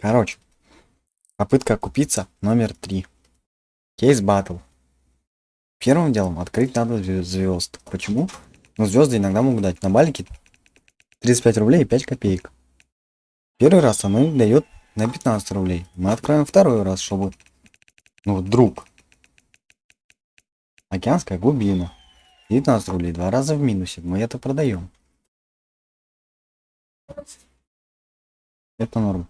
Короче, попытка купиться номер три. Кейс батл. Первым делом открыть надо звезд. Почему? Ну, звезды иногда могут дать на балике 35 рублей и 5 копеек. Первый раз оно дает на 15 рублей. Мы откроем второй раз, чтобы... Ну, вдруг. Океанская глубина. 19 рублей. Два раза в минусе. Мы это продаем. Это норм.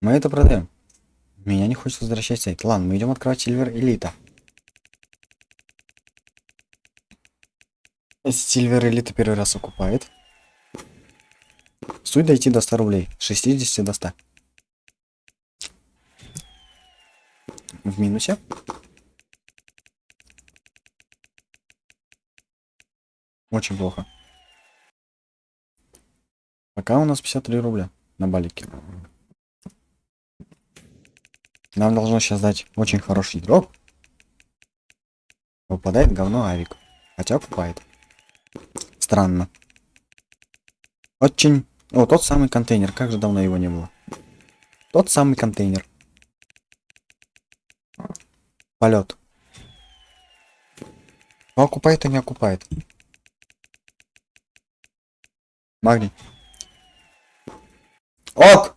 Мы это продаем. Меня не хочет возвращать сайт. Ладно, мы идем открывать Сильвер Элита. Сильвер Элита первый раз окупает. Суть дойти до 100 рублей. 60 до 100. В минусе. Очень плохо. Пока у нас 53 рубля на балике. Нам должно сейчас дать очень хороший дроп. Выпадает говно авик. Хотя покупает. Странно. Очень... О, тот самый контейнер. Как же давно его не было. Тот самый контейнер. Полет. Но окупает и не окупает. Магний. Ок!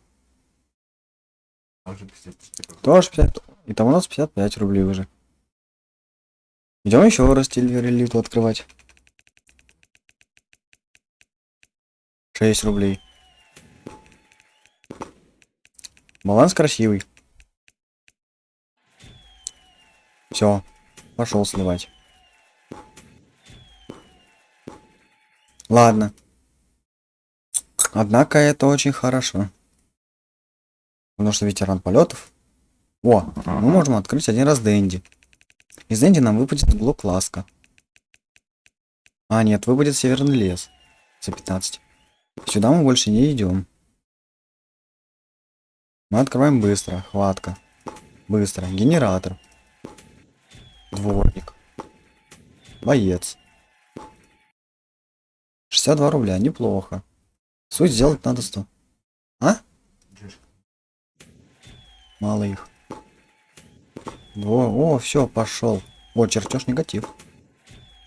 Тоже 50. И там у нас 55 рублей уже. Идем еще раз элиту открывать. 6 рублей. Баланс красивый. Все, пошел сливать. Ладно. Однако это очень хорошо. Потому что ветеран полетов. О, мы можем открыть один раз Дэнди. Из Дэнди нам выпадет блок ласка. А, нет, выпадет северный лес. За 15. Сюда мы больше не идем. Мы открываем быстро. Хватка. Быстро. Генератор. Дворник. Боец. 62 рубля. Неплохо. Суть сделать надо 100. А? Мало их. О, о, все, пошел. О, чертеж негатив.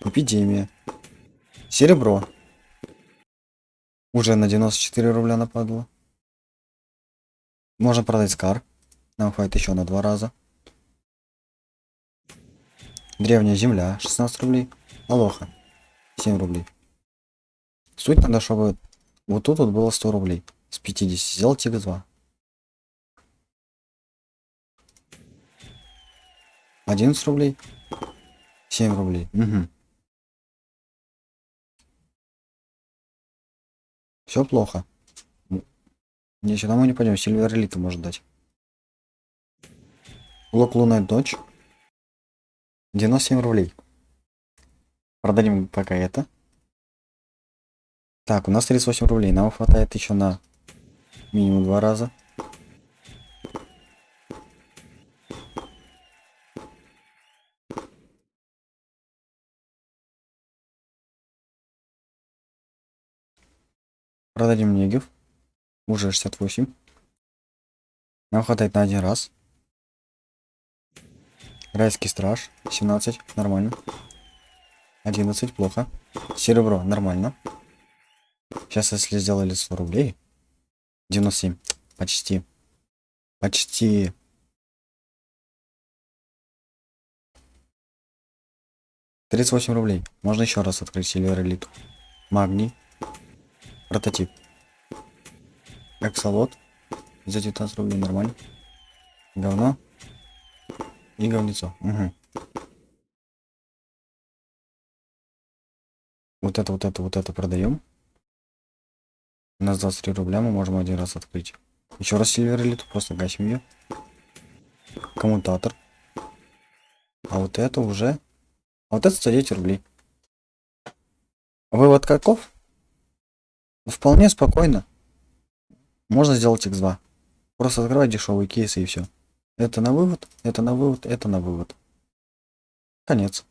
Эпидемия. Серебро. Уже на 94 рубля нападло. Можно продать скар. Нам хватит еще на два раза. Древняя земля. 16 рублей. Алоха. 7 рублей. Суть надо, чтобы вот тут вот было 100 рублей. С 50. Сделать x2. 11 рублей. 7 рублей. Угу. Все плохо. Не, сюда мы не пойдем. Сильвер элиту может дать. Блок лунная дочь. 97 рублей. Продадим пока это. Так, у нас 38 рублей. Нам хватает еще на минимум два раза. Продадим негев. Уже 68. Нам хватает на один раз. Райский страж. 17. Нормально. 11. Плохо. Серебро. Нормально. Сейчас, если сделали 100 рублей. 97. Почти. Почти. Тридцать восемь рублей. Можно еще раз открыть Сильвер Элиту. Магний. Прототип. Эксолот. За 19 рублей нормально. Говно. И говнецо. Угу. Вот это, вот это, вот это продаем. У нас 23 рубля, мы можем один раз открыть. Еще раз сильвер элиту, просто гасим ее. Коммутатор. А вот это уже... А вот это 109 рублей. Вывод каков? Вполне спокойно. Можно сделать x2. Просто открывать дешевые кейсы и все. Это на вывод, это на вывод, это на вывод. Конец.